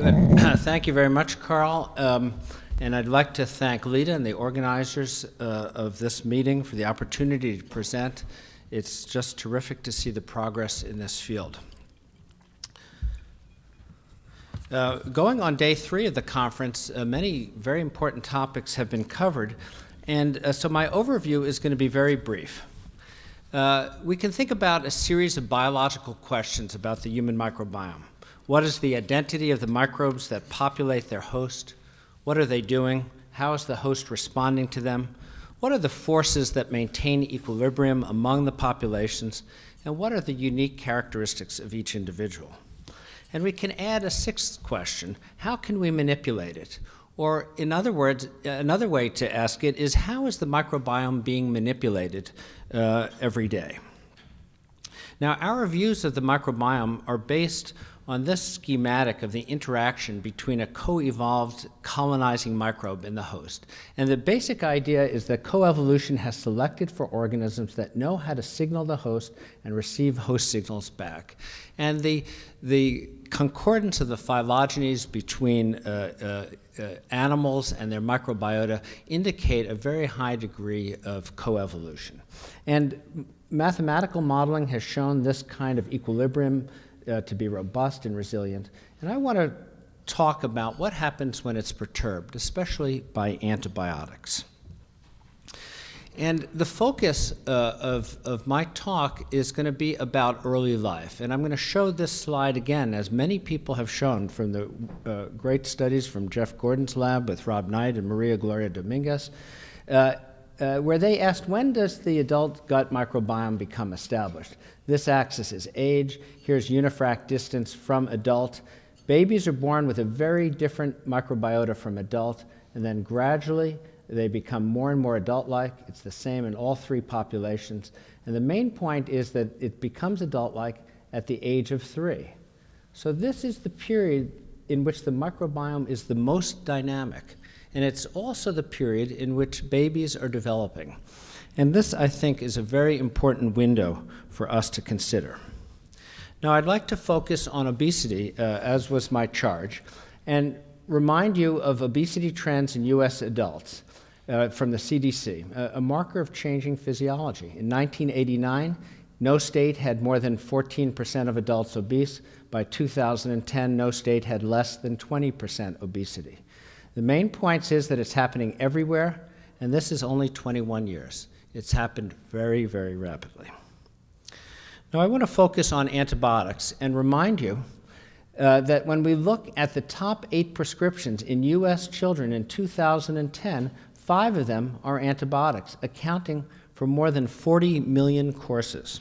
Good. thank you very much, Carl. Um, and I'd like to thank Lita and the organizers uh, of this meeting for the opportunity to present. It's just terrific to see the progress in this field. Uh, going on day three of the conference, uh, many very important topics have been covered, and uh, so my overview is going to be very brief. Uh, we can think about a series of biological questions about the human microbiome. What is the identity of the microbes that populate their host? What are they doing? How is the host responding to them? What are the forces that maintain equilibrium among the populations? And what are the unique characteristics of each individual? And we can add a sixth question how can we manipulate it? Or, in other words, another way to ask it is how is the microbiome being manipulated uh, every day? Now, our views of the microbiome are based on this schematic of the interaction between a co-evolved colonizing microbe and the host. And the basic idea is that coevolution has selected for organisms that know how to signal the host and receive host signals back. And the, the concordance of the phylogenies between uh, uh, uh, animals and their microbiota indicate a very high degree of coevolution. And mathematical modeling has shown this kind of equilibrium uh, to be robust and resilient. And I want to talk about what happens when it's perturbed, especially by antibiotics. And the focus uh, of, of my talk is going to be about early life. And I'm going to show this slide again, as many people have shown from the uh, great studies from Jeff Gordon's lab with Rob Knight and Maria Gloria Dominguez. Uh, uh, where they asked when does the adult gut microbiome become established? This axis is age. Here's unifrac distance from adult. Babies are born with a very different microbiota from adult, and then gradually they become more and more adult-like. It's the same in all three populations. And the main point is that it becomes adult-like at the age of three. So this is the period in which the microbiome is the most dynamic. And it's also the period in which babies are developing. And this, I think, is a very important window for us to consider. Now, I'd like to focus on obesity, uh, as was my charge, and remind you of obesity trends in U.S. adults uh, from the CDC, a, a marker of changing physiology. In 1989, no state had more than 14% of adults obese. By 2010, no state had less than 20% obesity. The main point is that it's happening everywhere, and this is only 21 years. It's happened very, very rapidly. Now, I want to focus on antibiotics and remind you uh, that when we look at the top eight prescriptions in U.S. children in 2010, five of them are antibiotics, accounting for more than 40 million courses.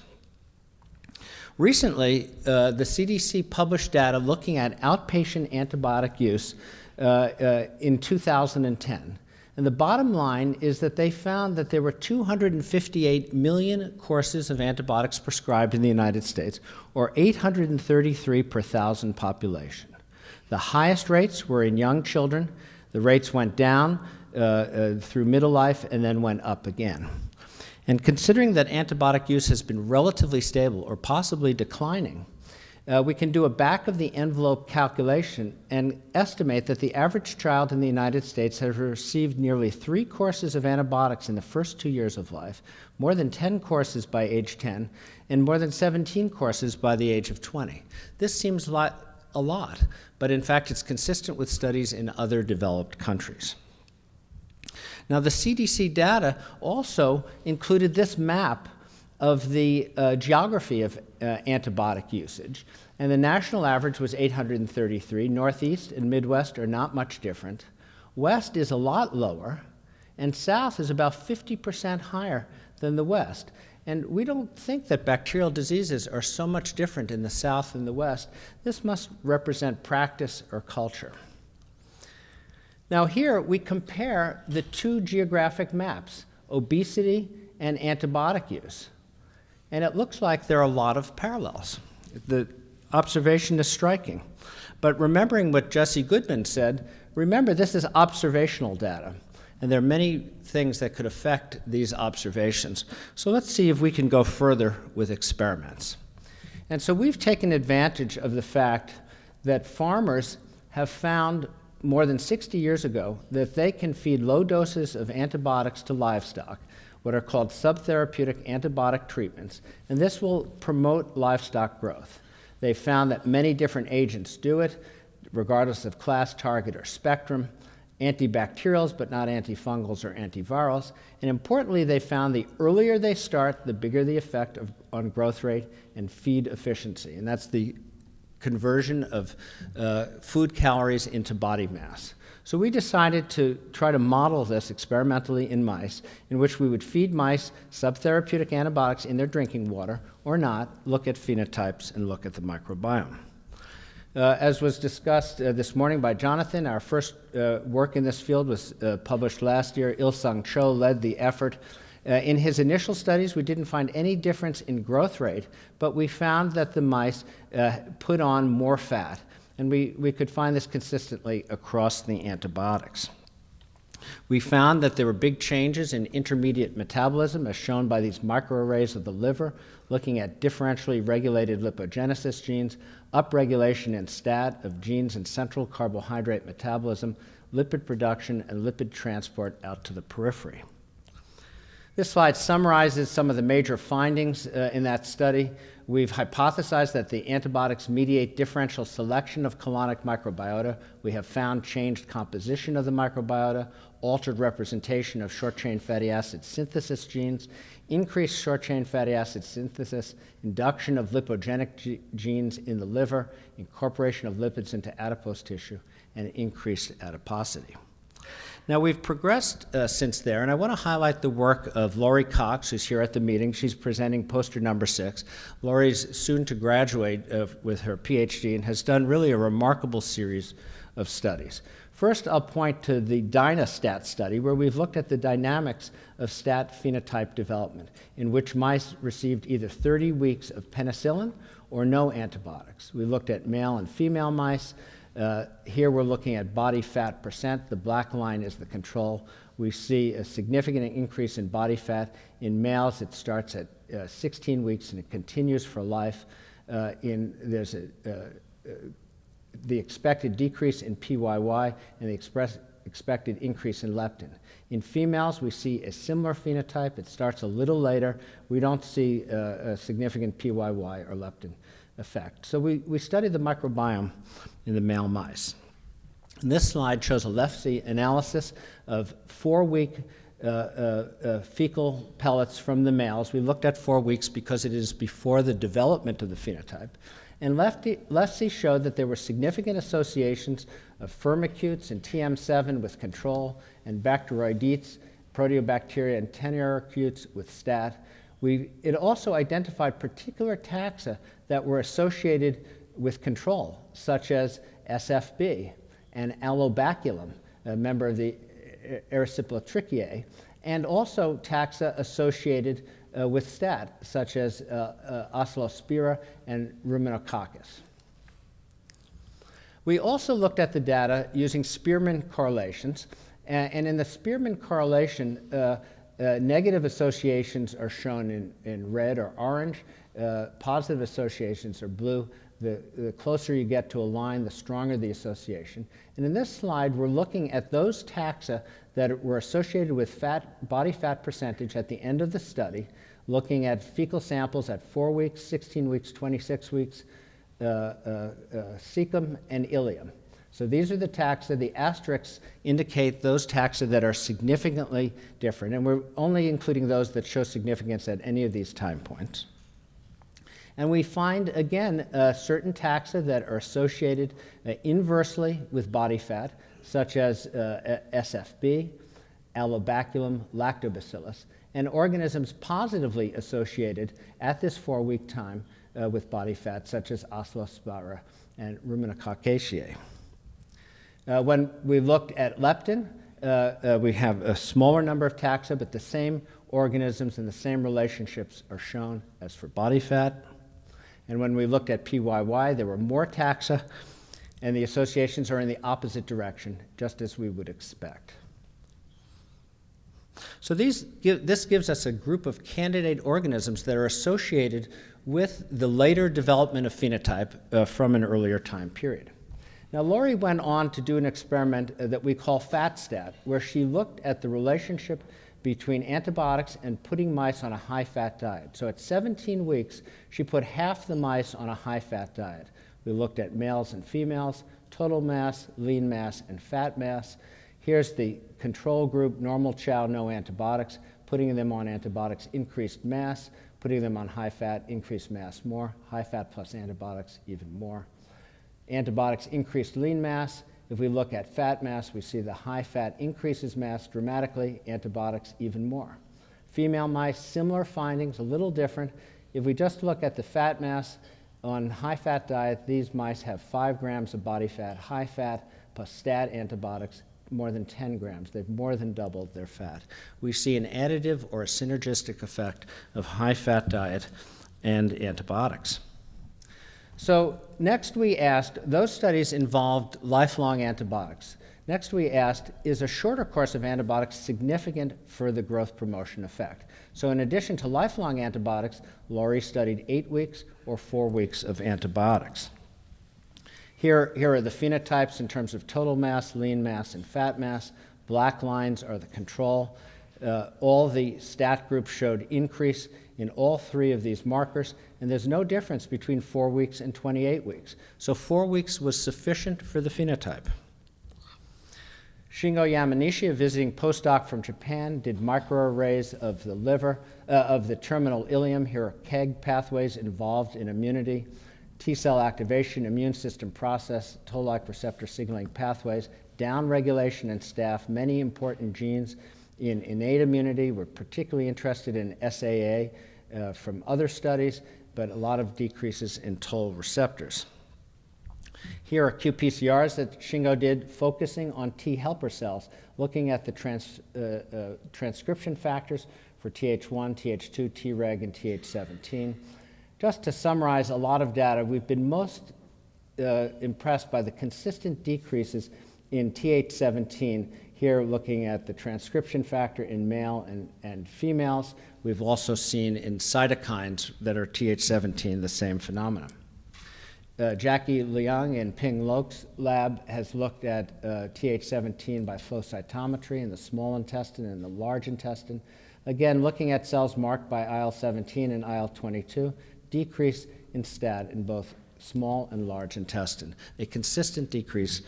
Recently, uh, the CDC published data looking at outpatient antibiotic use in 2010. And the bottom line is that they found that there were 258 million courses of antibiotics prescribed in the United States, or 833 per thousand population. The highest rates were in young children. The rates went down uh, uh, through middle life and then went up again. And considering that antibiotic use has been relatively stable or possibly declining, uh, we can do a back of the envelope calculation and estimate that the average child in the United States has received nearly three courses of antibiotics in the first two years of life, more than 10 courses by age 10, and more than 17 courses by the age of 20. This seems a lot, but in fact it's consistent with studies in other developed countries. Now the CDC data also included this map of the uh, geography of uh, antibiotic usage. And the national average was 833. Northeast and Midwest are not much different. West is a lot lower, and South is about 50% higher than the West. And we don't think that bacterial diseases are so much different in the South and the West. This must represent practice or culture. Now here we compare the two geographic maps, obesity and antibiotic use. And it looks like there are a lot of parallels. The observation is striking. But remembering what Jesse Goodman said, remember this is observational data. And there are many things that could affect these observations. So let's see if we can go further with experiments. And so we've taken advantage of the fact that farmers have found more than 60 years ago that they can feed low doses of antibiotics to livestock, what are called subtherapeutic antibiotic treatments, and this will promote livestock growth. They found that many different agents do it, regardless of class, target, or spectrum, antibacterials, but not antifungals or antivirals. And importantly, they found the earlier they start, the bigger the effect of, on growth rate and feed efficiency. And that's the conversion of uh, food calories into body mass. So we decided to try to model this experimentally in mice, in which we would feed mice subtherapeutic antibiotics in their drinking water or not, look at phenotypes, and look at the microbiome. Uh, as was discussed uh, this morning by Jonathan, our first uh, work in this field was uh, published last year. Il-Sung Cho led the effort. Uh, in his initial studies, we didn't find any difference in growth rate, but we found that the mice uh, put on more fat. And we, we could find this consistently across the antibiotics. We found that there were big changes in intermediate metabolism, as shown by these microarrays of the liver, looking at differentially regulated lipogenesis genes, upregulation in STAT of genes in central carbohydrate metabolism, lipid production, and lipid transport out to the periphery. This slide summarizes some of the major findings uh, in that study. We've hypothesized that the antibiotics mediate differential selection of colonic microbiota. We have found changed composition of the microbiota, altered representation of short chain fatty acid synthesis genes, increased short chain fatty acid synthesis, induction of lipogenic genes in the liver, incorporation of lipids into adipose tissue, and increased adiposity. Now, we've progressed uh, since there, and I want to highlight the work of Laurie Cox, who's here at the meeting. She's presenting poster number six. Laurie's soon to graduate uh, with her PhD and has done really a remarkable series of studies. First, I'll point to the DynaStat study, where we've looked at the dynamics of stat phenotype development, in which mice received either 30 weeks of penicillin or no antibiotics. We looked at male and female mice. Uh, here we're looking at body fat percent. The black line is the control. We see a significant increase in body fat. In males, it starts at uh, 16 weeks and it continues for life. Uh, in, there's a, uh, uh, the expected decrease in PYY and the express, expected increase in leptin. In females, we see a similar phenotype. It starts a little later. We don't see uh, a significant PYY or leptin effect. So we, we studied the microbiome in the male mice. And this slide shows a left-see analysis of four-week uh, uh, uh, fecal pellets from the males. We looked at four weeks because it is before the development of the phenotype. And left-see showed that there were significant associations of firmicutes and TM7 with control and Bacteroidetes, proteobacteria, and Tenoricutes with stat. We, it also identified particular taxa that were associated with control, such as SFB and Alobaculum, a member of the Erysipelotrichiae, and also taxa associated uh, with stat, such as uh, uh, and Ruminococcus. We also looked at the data using Spearman correlations, and, and in the Spearman correlation, uh, uh, negative associations are shown in, in red or orange, uh, positive associations are blue. The, the, closer you get to a line, the stronger the association. And in this slide, we're looking at those taxa that were associated with fat, body fat percentage at the end of the study, looking at fecal samples at 4 weeks, 16 weeks, 26 weeks, uh, uh, uh, cecum and ileum. So these are the taxa. The asterisks indicate those taxa that are significantly different, and we're only including those that show significance at any of these time points. And we find, again, uh, certain taxa that are associated uh, inversely with body fat, such as uh, SFB, Alobaculum, lactobacillus, and organisms positively associated at this four-week time uh, with body fat, such as Oscillospira and Ruminococcaceae. Uh, when we looked at leptin, uh, we have a smaller number of taxa, but the same organisms and the same relationships are shown as for body fat. And when we looked at PYY, there were more taxa, and the associations are in the opposite direction, just as we would expect. So these give, this gives us a group of candidate organisms that are associated with the later development of phenotype uh, from an earlier time period. Now, Laurie went on to do an experiment uh, that we call FATSTAT, where she looked at the relationship between antibiotics and putting mice on a high fat diet. So at 17 weeks, she put half the mice on a high fat diet. We looked at males and females, total mass, lean mass, and fat mass. Here's the control group, normal chow, no antibiotics. Putting them on antibiotics increased mass. Putting them on high fat increased mass more. High fat plus antibiotics even more. Antibiotics increased lean mass. If we look at fat mass, we see the high fat increases mass dramatically, antibiotics even more. Female mice, similar findings, a little different. If we just look at the fat mass on high fat diet, these mice have 5 grams of body fat, high fat plus stat antibiotics, more than 10 grams. They've more than doubled their fat. We see an additive or a synergistic effect of high fat diet and antibiotics. So next we asked, those studies involved lifelong antibiotics. Next we asked, is a shorter course of antibiotics significant for the growth promotion effect? So in addition to lifelong antibiotics, Laurie studied eight weeks or four weeks of antibiotics. Here, here are the phenotypes in terms of total mass, lean mass, and fat mass. Black lines are the control. Uh, all the stat groups showed increase in all three of these markers, and there's no difference between four weeks and 28 weeks. So four weeks was sufficient for the phenotype. Shingo Yamanishi, a visiting postdoc from Japan, did microarrays of the liver, uh, of the terminal ileum. Here are KEGG pathways involved in immunity, T cell activation, immune system process, toll-like receptor signaling pathways, downregulation and staph, many important genes in innate immunity. We're particularly interested in SAA uh, from other studies, but a lot of decreases in toll receptors. Here are qPCRs that Shingo did focusing on T helper cells, looking at the trans, uh, uh, transcription factors for Th1, Th2, Treg, and Th17. Just to summarize a lot of data, we've been most uh, impressed by the consistent decreases in Th17 here, looking at the transcription factor in male and, and females, we've also seen in cytokines that are Th17 the same phenomenon. Uh, Jackie Liang in Ping Lok's lab has looked at uh, Th17 by flow cytometry in the small intestine and the large intestine. Again, looking at cells marked by IL-17 and IL-22, decrease in STAT in both small and large intestine, a consistent decrease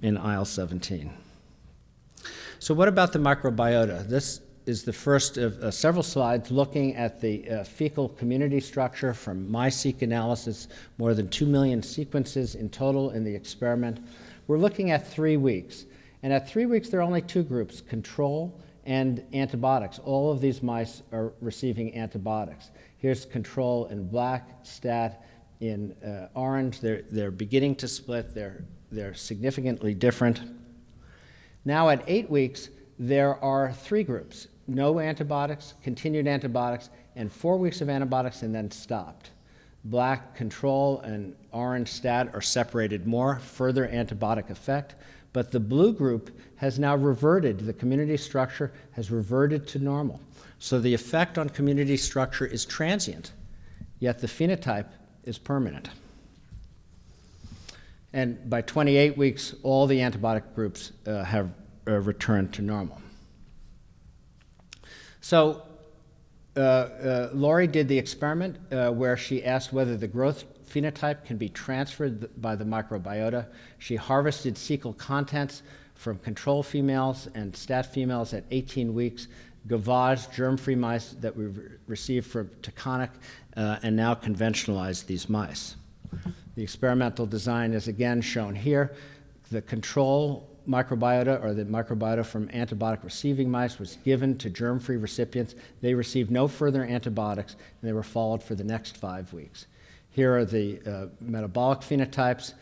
in IL-17. So what about the microbiota? This is the first of uh, several slides looking at the uh, fecal community structure from MySeq analysis, more than 2 million sequences in total in the experiment. We're looking at three weeks. And at three weeks, there are only two groups, control and antibiotics. All of these mice are receiving antibiotics. Here's control in black, stat in uh, orange. They're, they're beginning to split. They're, they're significantly different. Now at eight weeks, there are three groups, no antibiotics, continued antibiotics, and four weeks of antibiotics and then stopped. Black control and orange stat are separated more, further antibiotic effect, but the blue group has now reverted, the community structure has reverted to normal. So the effect on community structure is transient, yet the phenotype is permanent. And by 28 weeks, all the antibiotic groups uh, have uh, returned to normal. So uh, uh, Laurie did the experiment uh, where she asked whether the growth phenotype can be transferred by the microbiota. She harvested cecal contents from control females and stat females at 18 weeks, gavage germ-free mice that we re received from Taconic, uh, and now conventionalized these mice. The experimental design is again shown here. The control microbiota or the microbiota from antibiotic receiving mice was given to germ-free recipients. They received no further antibiotics and they were followed for the next five weeks. Here are the uh, metabolic phenotypes.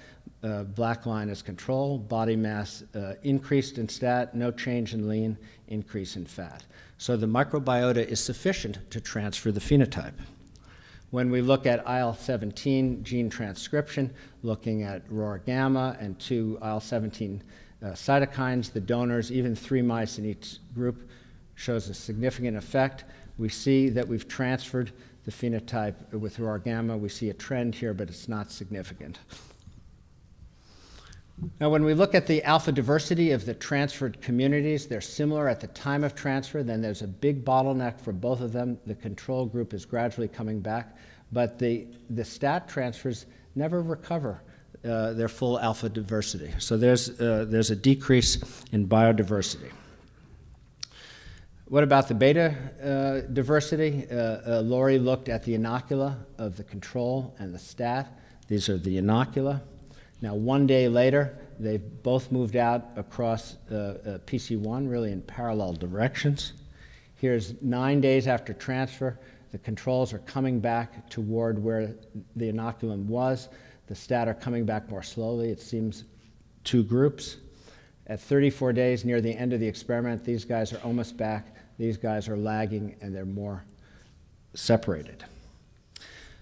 Uh, black line is control, body mass uh, increased in stat, no change in lean, increase in fat. So the microbiota is sufficient to transfer the phenotype. When we look at IL-17 gene transcription, looking at ROR gamma and two IL-17 uh, cytokines, the donors, even three mice in each group, shows a significant effect. We see that we've transferred the phenotype with ROR gamma. We see a trend here, but it's not significant. Now, when we look at the alpha diversity of the transferred communities, they're similar at the time of transfer. Then there's a big bottleneck for both of them. The control group is gradually coming back, but the, the stat transfers never recover uh, their full alpha diversity. So there's, uh, there's a decrease in biodiversity. What about the beta uh, diversity? Uh, uh, Laurie looked at the inocula of the control and the stat. These are the inocula. Now, one day later, they've both moved out across uh, uh, PC1, really in parallel directions. Here's nine days after transfer. The controls are coming back toward where the inoculum was. The stat are coming back more slowly. It seems two groups. At 34 days, near the end of the experiment, these guys are almost back. These guys are lagging, and they're more separated.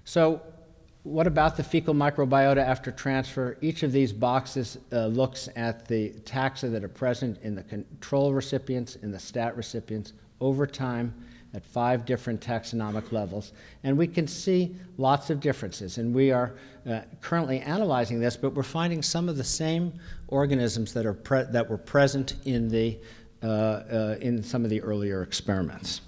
So what about the fecal microbiota after transfer? Each of these boxes uh, looks at the taxa that are present in the control recipients, in the stat recipients, over time at five different taxonomic levels. And we can see lots of differences. And we are uh, currently analyzing this, but we're finding some of the same organisms that, are that were present in, the, uh, uh, in some of the earlier experiments.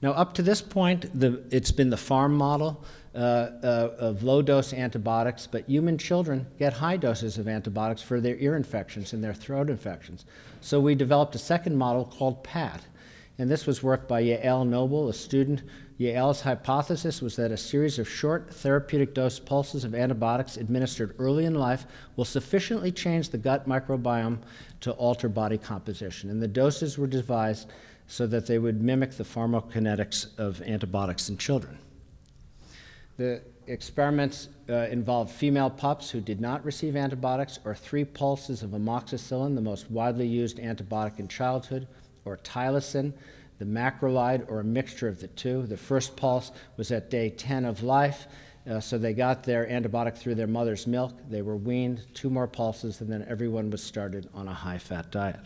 Now, up to this point, the, it's been the farm model Uh, uh, of low dose antibiotics, but human children get high doses of antibiotics for their ear infections and their throat infections. So we developed a second model called PAT. And this was work by Yael Noble, a student. Yael's hypothesis was that a series of short therapeutic dose pulses of antibiotics administered early in life will sufficiently change the gut microbiome to alter body composition. And the doses were devised so that they would mimic the pharmacokinetics of antibiotics in children. The experiments uh, involved female pups who did not receive antibiotics or three pulses of amoxicillin, the most widely used antibiotic in childhood, or tylosin, the macrolide, or a mixture of the two. The first pulse was at day 10 of life, uh, so they got their antibiotic through their mother's milk. They were weaned, two more pulses, and then everyone was started on a high fat diet.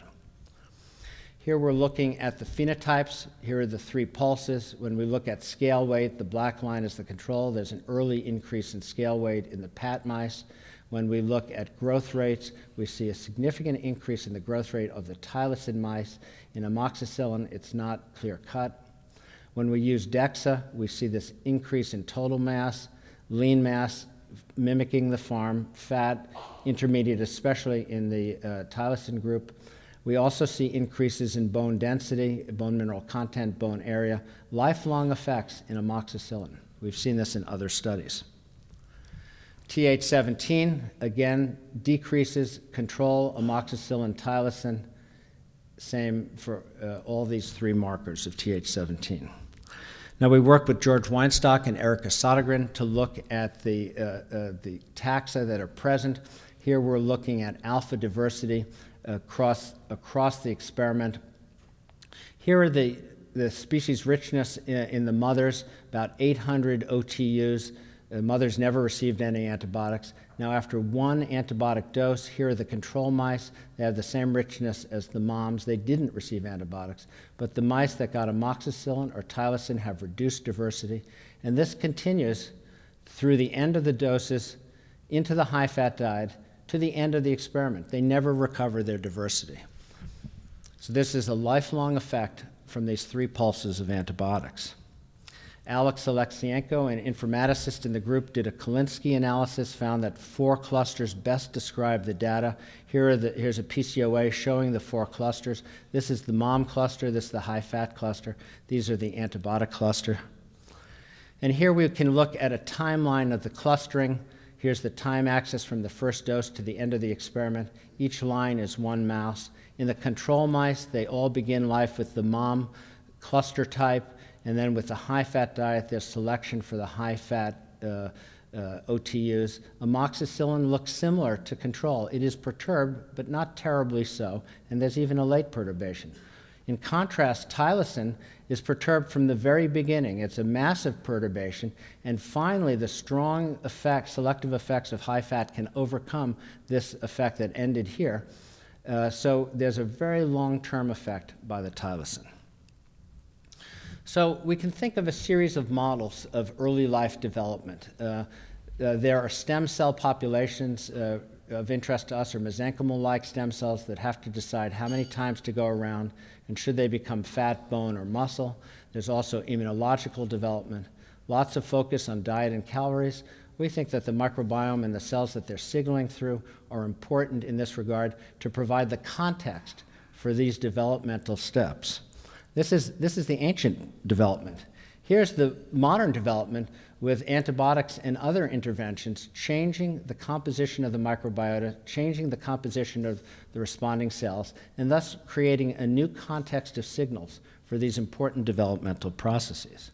Here we're looking at the phenotypes. Here are the three pulses. When we look at scale weight, the black line is the control. There's an early increase in scale weight in the PAT mice. When we look at growth rates, we see a significant increase in the growth rate of the tylosin mice. In amoxicillin, it's not clear cut. When we use DEXA, we see this increase in total mass, lean mass mimicking the farm, fat, intermediate, especially in the uh, tylosin group. We also see increases in bone density, bone mineral content, bone area, lifelong effects in amoxicillin. We've seen this in other studies. TH17, again, decreases control, amoxicillin, tylosin, same for uh, all these three markers of TH17. Now we work with George Weinstock and Erica Sodergren to look at the, uh, uh, the taxa that are present. Here we're looking at alpha diversity across, across the experiment. Here are the, the species richness in, in the mothers, about 800 OTUs. The mothers never received any antibiotics. Now, after one antibiotic dose, here are the control mice. They have the same richness as the moms. They didn't receive antibiotics. But the mice that got amoxicillin or tylosin have reduced diversity. And this continues through the end of the doses into the high fat diet to the end of the experiment. They never recover their diversity. So this is a lifelong effect from these three pulses of antibiotics. Alex Alexienko, an informaticist in the group, did a Kolinsky analysis, found that four clusters best describe the data. Here the, here's a PCOA showing the four clusters. This is the mom cluster, this is the high fat cluster. These are the antibiotic cluster. And here we can look at a timeline of the clustering Here's the time axis from the first dose to the end of the experiment. Each line is one mouse. In the control mice, they all begin life with the mom cluster type, and then with the high fat diet, there's selection for the high fat uh, uh, OTUs. Amoxicillin looks similar to control. It is perturbed, but not terribly so, and there's even a late perturbation. In contrast, tylosin is perturbed from the very beginning. It's a massive perturbation, and finally, the strong effect, selective effects of high fat can overcome this effect that ended here. Uh, so there's a very long-term effect by the tylosin. So we can think of a series of models of early life development. Uh, Uh, there are stem cell populations uh, of interest to us, are mesenchymal-like stem cells that have to decide how many times to go around and should they become fat, bone, or muscle. There's also immunological development. Lots of focus on diet and calories. We think that the microbiome and the cells that they're signaling through are important in this regard to provide the context for these developmental steps. This is, this is the ancient development. Here's the modern development with antibiotics and other interventions changing the composition of the microbiota, changing the composition of the responding cells, and thus creating a new context of signals for these important developmental processes.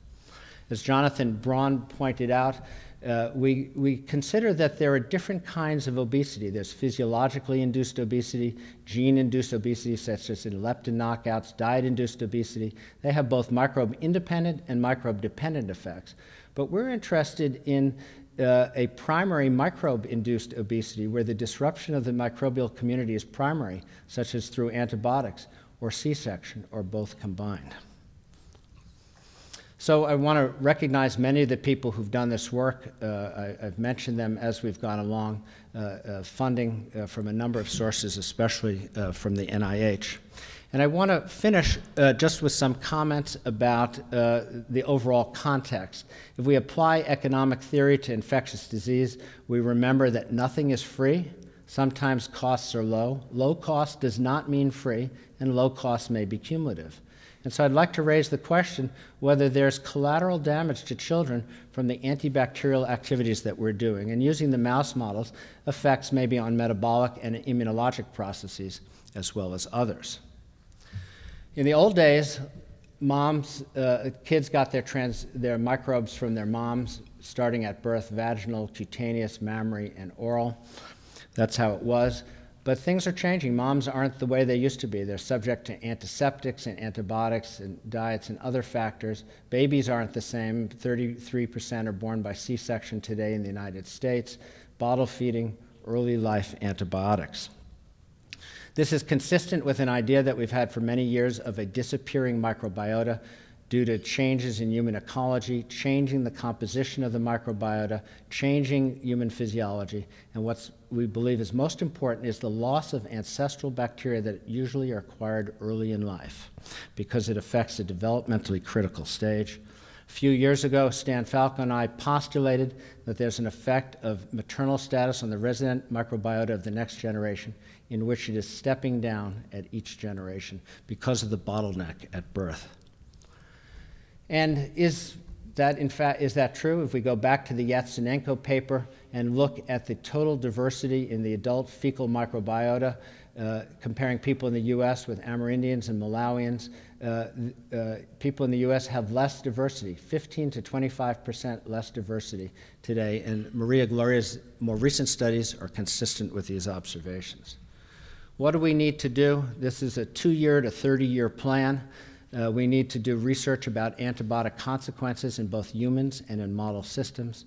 As Jonathan Braun pointed out, uh, we, we consider that there are different kinds of obesity. There's physiologically induced obesity, gene induced obesity, such as in leptin knockouts, diet induced obesity. They have both microbe independent and microbe dependent effects. But we're interested in uh, a primary microbe induced obesity where the disruption of the microbial community is primary, such as through antibiotics or C section or both combined. So I want to recognize many of the people who've done this work. Uh, I, have mentioned them as we've gone along, uh, uh, funding uh, from a number of sources, especially uh, from the NIH. And I want to finish uh, just with some comments about the overall context. If we apply economic theory to infectious disease, we remember that nothing is free. Sometimes costs are low. Low cost does not mean free, and low cost may be cumulative. And so I'd like to raise the question whether there's collateral damage to children from the antibacterial activities that we're doing. And using the mouse models, effects maybe on metabolic and immunologic processes as well as others. In the old days, moms, uh, kids got their, trans, their microbes from their moms, starting at birth, vaginal, cutaneous, mammary, and oral. That's how it was. But things are changing. Moms aren't the way they used to be. They're subject to antiseptics and antibiotics and diets and other factors. Babies aren't the same. 33% are born by C section today in the United States. Bottle feeding, early life antibiotics. This is consistent with an idea that we've had for many years of a disappearing microbiota due to changes in human ecology, changing the composition of the microbiota, changing human physiology. And what we believe is most important is the loss of ancestral bacteria that usually are acquired early in life because it affects a developmentally critical stage. A few years ago, Stan Falco and I postulated that there's an effect of maternal status on the resident microbiota of the next generation in which it is stepping down at each generation because of the bottleneck at birth. And is that, in fact, is that true? If we go back to the Yatsenko paper and look at the total diversity in the adult fecal microbiota, uh, comparing people in the U.S. with Amerindians and Malawians, uh, uh, people in the U.S. have less diversity, 15 to 25 percent less diversity today, and Maria Gloria's more recent studies are consistent with these observations. What do we need to do? This is a two-year to 30-year plan. Uh, we need to do research about antibiotic consequences in both humans and in model systems.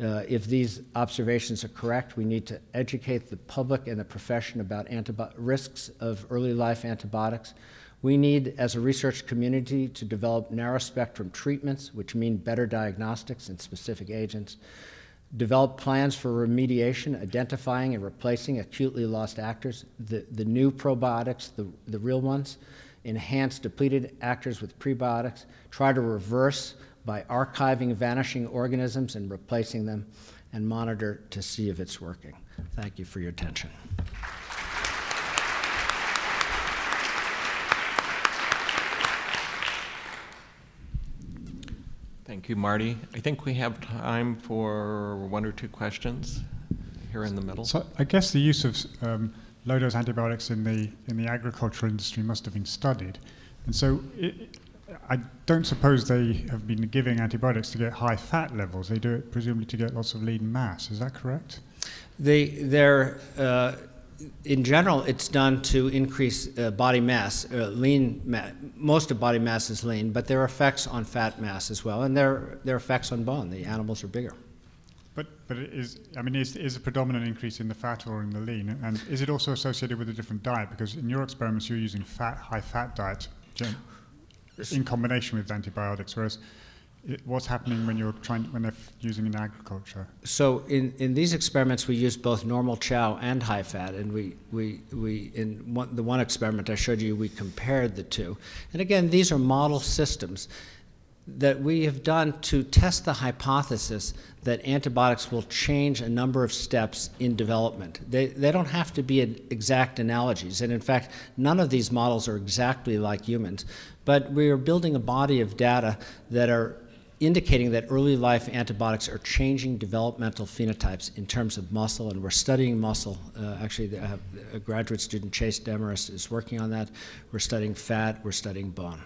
Uh, if these observations are correct, we need to educate the public and the profession about risks of early life antibiotics. We need, as a research community, to develop narrow spectrum treatments, which mean better diagnostics and specific agents. Develop plans for remediation, identifying and replacing acutely lost actors, the, the new probiotics, the, the real ones enhance depleted actors with prebiotics, try to reverse by archiving vanishing organisms and replacing them, and monitor to see if it's working. Thank you for your attention. Thank you, Marty. I think we have time for one or two questions here in the middle. So I guess the use of um, low-dose antibiotics in the in the agricultural industry must have been studied, and so it, I don't suppose they have been giving antibiotics to get high fat levels. They do it presumably to get lots of lean mass. Is that correct? They they're. Uh, in general, it's done to increase uh, body mass. Uh, lean, ma most of body mass is lean, but there are effects on fat mass as well, and there, there are effects on bone. The animals are bigger. But, but is, I mean, is, is a predominant increase in the fat or in the lean? And is it also associated with a different diet? Because in your experiments, you're using fat, high fat diet in combination with antibiotics, whereas it, what's happening when you're trying when they're f- using in agriculture? So in, in these experiments, we used both normal chow and high fat, and we, we, we in one, the one experiment I showed you, we compared the two. And again, these are model systems that we have done to test the hypothesis that antibiotics will change a number of steps in development. They, they don't have to be exact analogies, and in fact, none of these models are exactly like humans, but we are building a body of data that are indicating that early life antibiotics are changing developmental phenotypes in terms of muscle, and we're studying muscle. Uh, actually, uh, a graduate student, Chase Demarest, is working on that. We're studying fat, we're studying bone.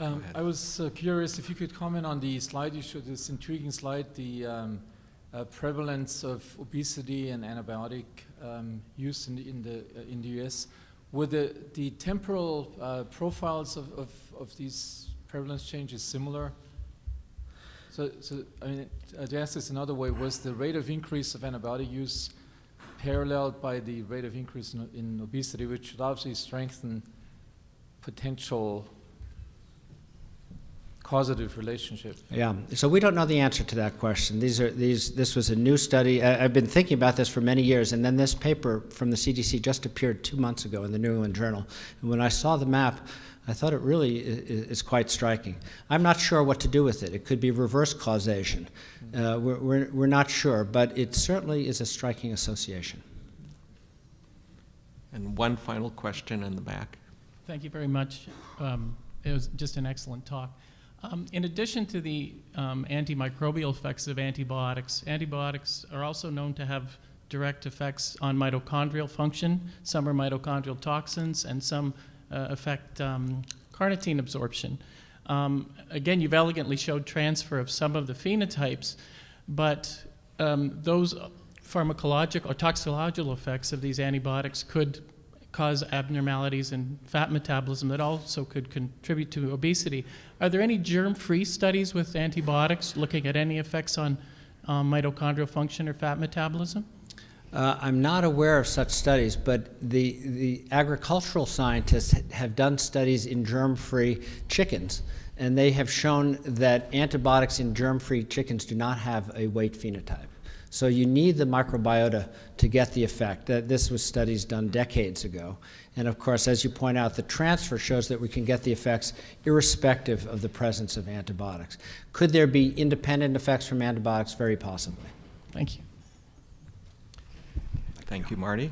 Um, I was uh, curious if you could comment on the slide you showed, this intriguing slide, the um, uh, prevalence of obesity and antibiotic um, use in the, in the, uh, in the US. Were the, the temporal uh, profiles of, of, of these prevalence changes similar? So, so I mean, to ask this another way, was the rate of increase of antibiotic use paralleled by the rate of increase in, in obesity, which would obviously strengthen potential causative relationship. Yeah, so we don't know the answer to that question. These are these. This was a new study. I, I've been thinking about this for many years, and then this paper from the CDC just appeared two months ago in the New England Journal. And when I saw the map, I thought it really is, is quite striking. I'm not sure what to do with it. It could be reverse causation. Uh, we're, we're, we're not sure, but it certainly is a striking association. And one final question in the back. Thank you very much. Um, it was just an excellent talk. Um, in addition to the um, antimicrobial effects of antibiotics, antibiotics are also known to have direct effects on mitochondrial function. Some are mitochondrial toxins, and some uh, affect um, carnitine absorption. Um, again, you've elegantly showed transfer of some of the phenotypes, but um, those pharmacological or toxicological effects of these antibiotics could cause abnormalities in fat metabolism that also could contribute to obesity. Are there any germ-free studies with antibiotics looking at any effects on um, mitochondrial function or fat metabolism? Uh, I'm not aware of such studies, but the, the agricultural scientists have done studies in germ-free chickens, and they have shown that antibiotics in germ-free chickens do not have a weight phenotype. So you need the microbiota to get the effect. That this was studies done decades ago. And of course, as you point out, the transfer shows that we can get the effects irrespective of the presence of antibiotics. Could there be independent effects from antibiotics? Very possibly. Thank you. Thank you, Marty.